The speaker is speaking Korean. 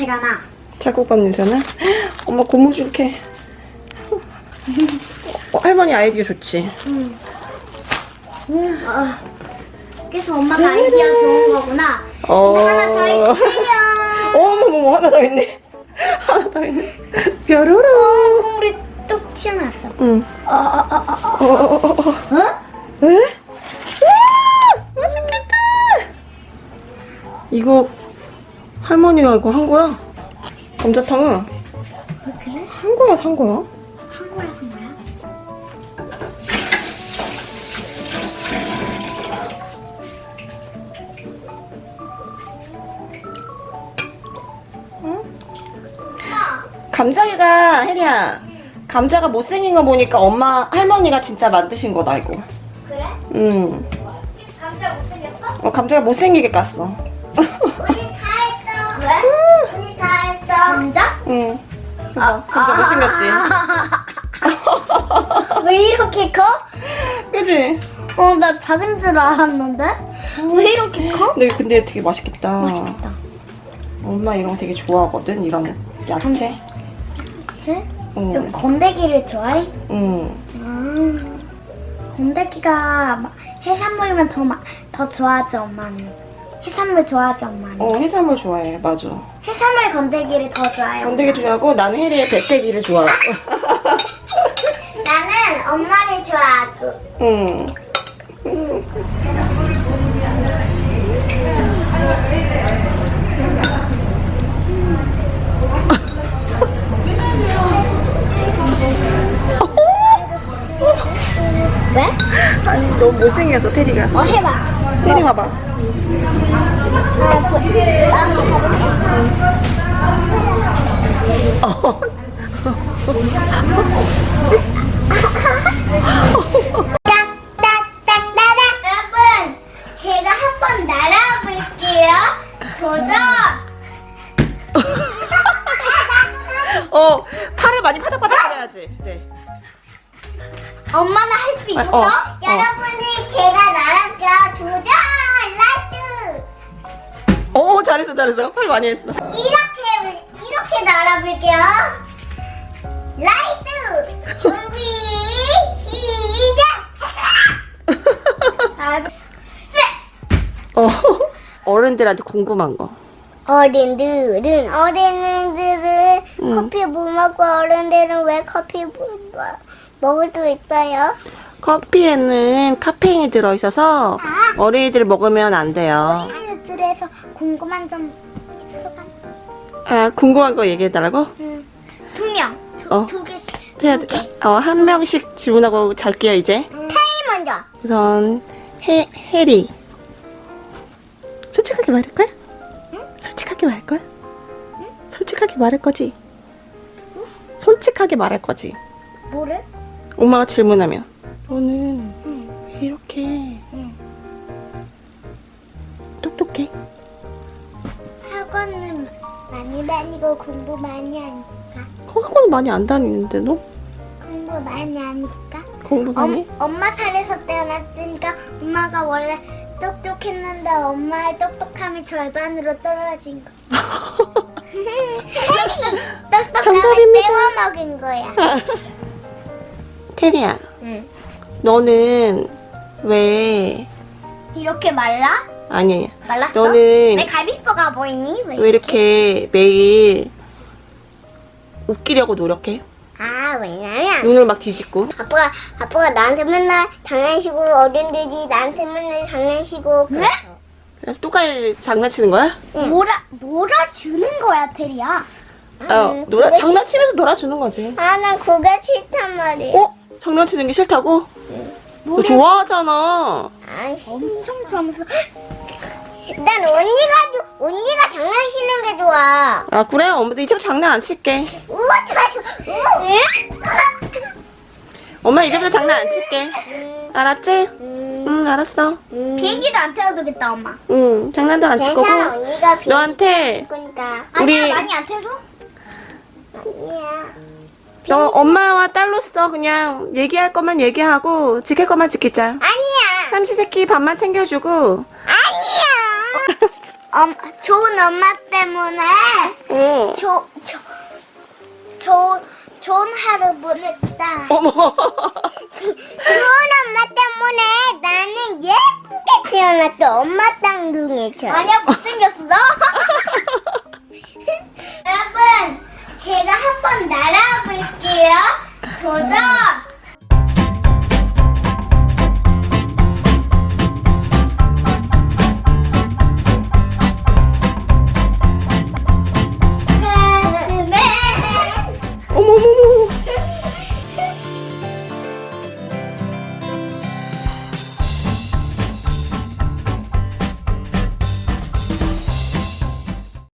냄새가 나. 찰국밥 냄새나? 엄마 고무 줄게. 어, 할머니 아이디어 좋지? 응. 어. 그래서 엄마가 아이디어 좋은 거구나. 어. 하나 더 있어요. 어머머머 하나 더 있네. 하나 더 있네. 뾰로로. 국물이 뚝 튀어나왔어. 응. 어, 어, 어, 어, 어. 어어어어. 어? 에? 와 맛있겠다. 이거 할머니가 이거 한 거야? 감자탕은 어, 그래? 한 거야 산 거야? 한 거야, 한 거야? 감자가 혜리야 감자가 못생긴 거 보니까 엄마 할머니가 진짜 만드신 거다 이거. 그래? 응. 감자 못 생겼어? 어, 감자가 못생기게 깠어. 감자? 응. 봐, 감자 못생겼지. 왜 이렇게 커? 그지? 어, 나 작은 줄 알았는데? 왜 이렇게 커? 근데, 근데 되게 맛있겠다. 맛있겠다. 엄마 이런 거 되게 좋아하거든. 이런 야채. 그치? 응. 건더기를 좋아해? 응. 음, 건더기가 막 해산물이면 더, 마, 더 좋아하지, 엄마는. 해산물 좋아하지, 엄마는. 어 해산물 좋아해. 맞아. 해산물 건더기를 더 좋아해요. 건더기 좋아하고 나는 혜리의 배때기를 좋아하고. 나는 엄마를 좋아하고. 응. 왜? 아니 너무 못생겼어 테리가. 어, 해봐. 테리 봐봐. 아. 여러분, 제가 한번 날아볼게요. 도전! 어 팔을 많이 파닥파닥 거려야지. 네. 엄마는 할 수 있어? 어, 어. 여러분이 제가 날아 볼게요. 도전! 라이트! 어 잘했어 잘했어. 팔 많이 했어. 이렇게, 이렇게 날아볼게요. 라이트! 준비, 시작! 아, 셋! 어 어른들한테 궁금한 거. 어른들은 어른들은 응. 커피 못 먹고 어른들은 왜 커피 못 먹- 먹을 수 있어요? 커피에는 카페인이 들어있어서 아. 어린이들 먹으면 안 돼요. 어른들에서 궁금한 점 있어봐. 아 궁금한 거 얘기해달라고? 응. 두 명, 두, 어. 두 개씩. 두 개. 어, 한 명씩 질문하고 잘게요 이제. 태희 먼저. 우선 해 해리. 솔직하게 말할 거야? 솔직하게 말할 거야? 솔직하게 말할 거지? 솔직하게 말할 거지? 뭐를? 엄마가 질문하면 너는 응. 왜 이렇게 응. 똑똑해? 학원은 많이 다니고 공부 많이 하니까. 어, 학원 많이 안 다니는데 너? 공부 많이 하니까. 공부 많이? 엄, 엄마 살에서 태어났으니까 엄마가 원래 똑똑했는데 엄마의 똑똑함이 절반으로 떨어진 거. 똑똑함을 정답입니다. 떼어먹은 거야. 테리야 응. 너는 왜 이렇게 말라? 아니 말랐어? 너는 왜 갈비뼈가 보이니? 왜? 왜 이렇게 매일 웃기려고 노력해? 아 왜냐면 눈을 막 뒤집고 아빠가 아빠가 나한테 맨날 장난치고 어른들이 나한테 맨날 장난치고 그래서. 그래서 똑같이 장난치는 거야? 놀아 놀아주는 거야 테리야. 어, 놀아, 그게 장난치면서 놀아주는 거지. 아나 그게 싫단 말이야. 어? 장난치는 게 싫다고? 너 노래- 좋아하잖아. 아이, 엄청 좋아하면서 난 언니가 주- 언니가 장난치는 게 좋아. 아 그래? 엄마도 이제부터 장난 안 칠게. 우와 잘하죠. 응? 엄마 이제부터 장난 안 칠게. 알았지? 음, 응 알았어. 비행기도 안 태워도 되겠다 엄마. 응 장난도 안 칠 거고. 너한테. 우리- 아니야 많이 안 태워줘? 아니야. 너 엄마와 딸로서 그냥 얘기할 것만 얘기하고 지킬 것만 지키자. 아니야. 삼시세끼 밥만 챙겨주고. 아니야. 엄, 좋은 엄마 때문에 응 조, 조, 조, 좋은 하루 보냈다. 어머. 그건 엄마 때문에 나는 예쁘게 태어났어. 엄마 쌍둥이처럼. 아니야, 못생겼어. 여러분, 제가 한번 날아 볼게요. 도전!